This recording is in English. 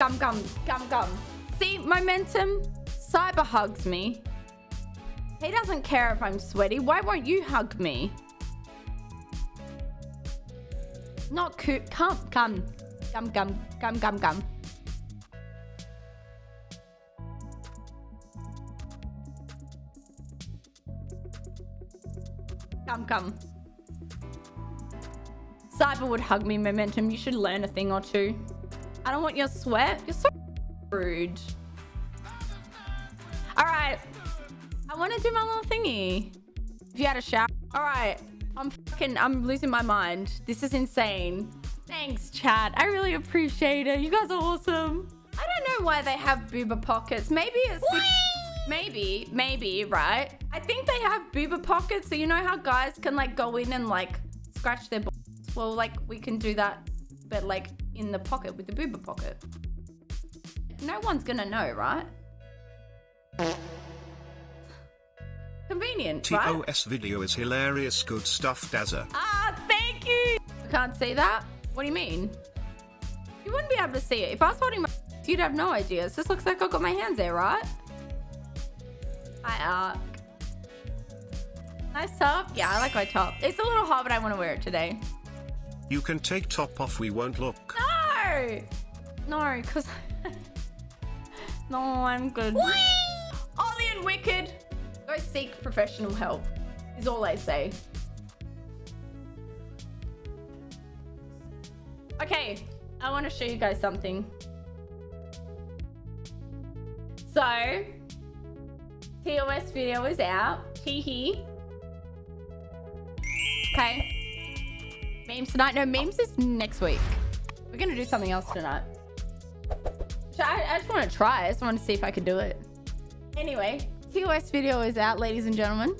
Gum, gum, gum, gum. See, momentum. Cyber hugs me. He doesn't care if I'm sweaty. Why won't you hug me? Not cool. Come, come. Gum, gum, gum, gum, gum. Come, come. Cyber would hug me, Momentum. You should learn a thing or two. I don't want your sweat. You're so rude. All right. I want to do my little thingy. If you had a shower. All right. I'm fucking, I'm losing my mind. This is insane. Thanks, chat. I really appreciate it. You guys are awesome. I don't know why they have booba pockets. Maybe it's... Maybe, maybe, right? I think they have booba pockets. So you know how guys can like go in and like scratch their balls? Well, like we can do that, but like in the pocket with the booba pocket. No one's gonna know, right? Convenient, right? TOS video is hilarious good stuff Dazza. Ah, thank you. I can't see that. What do you mean? You wouldn't be able to see it. If I was holding my you'd have no idea. It just looks like I've got my hands there, right? Hi, Ark. Nice top. Yeah, I like my top. It's a little hot, but I want to wear it today. You can take top off we won't look. No! No, because... no, I'm good. Ollie and Wicked. Go seek professional help, is all I say. Okay, I want to show you guys something. So, TOS video is out. Hee hee. Okay. Memes tonight. No, memes is next week. We're going to do something else tonight. I, I just want to try. I just want to see if I can do it. Anyway, TOS video is out, ladies and gentlemen.